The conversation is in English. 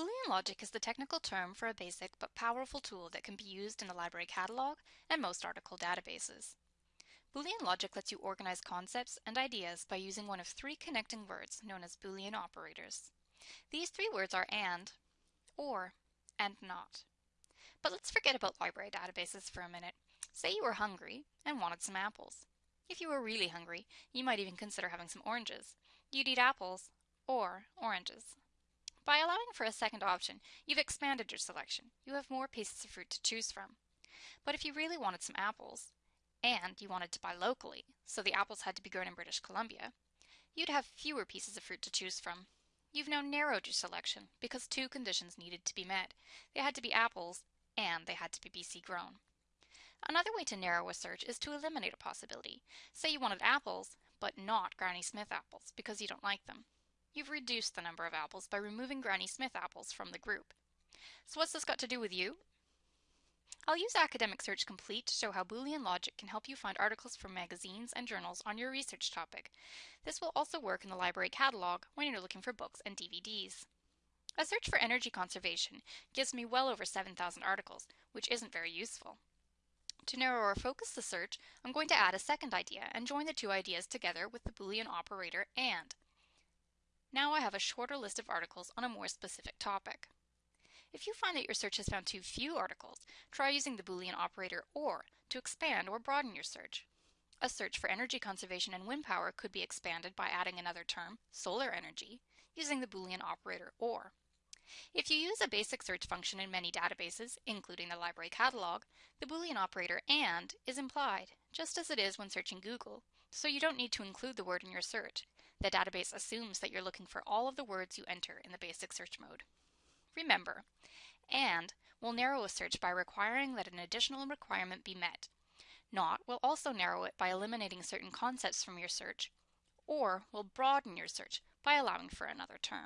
Boolean logic is the technical term for a basic but powerful tool that can be used in the library catalog and most article databases. Boolean logic lets you organize concepts and ideas by using one of three connecting words known as Boolean operators. These three words are AND, OR, and NOT. But let's forget about library databases for a minute. Say you were hungry and wanted some apples. If you were really hungry, you might even consider having some oranges. You'd eat apples or oranges. By allowing for a second option, you've expanded your selection. You have more pieces of fruit to choose from. But if you really wanted some apples, and you wanted to buy locally, so the apples had to be grown in British Columbia, you'd have fewer pieces of fruit to choose from. You've now narrowed your selection because two conditions needed to be met. They had to be apples and they had to be BC grown. Another way to narrow a search is to eliminate a possibility. Say you wanted apples, but not Granny Smith apples because you don't like them. You've reduced the number of apples by removing Granny Smith apples from the group. So what's this got to do with you? I'll use Academic Search Complete to show how Boolean logic can help you find articles from magazines and journals on your research topic. This will also work in the library catalog when you're looking for books and DVDs. A search for energy conservation gives me well over 7,000 articles, which isn't very useful. To narrow or focus the search, I'm going to add a second idea and join the two ideas together with the Boolean operator AND. Now I have a shorter list of articles on a more specific topic. If you find that your search has found too few articles, try using the Boolean operator OR to expand or broaden your search. A search for energy conservation and wind power could be expanded by adding another term, solar energy, using the Boolean operator OR. If you use a basic search function in many databases, including the library catalog, the Boolean operator AND is implied, just as it is when searching Google, so you don't need to include the word in your search. The database assumes that you're looking for all of the words you enter in the basic search mode. Remember, AND will narrow a search by requiring that an additional requirement be met. NOT will also narrow it by eliminating certain concepts from your search, or will broaden your search by allowing for another term.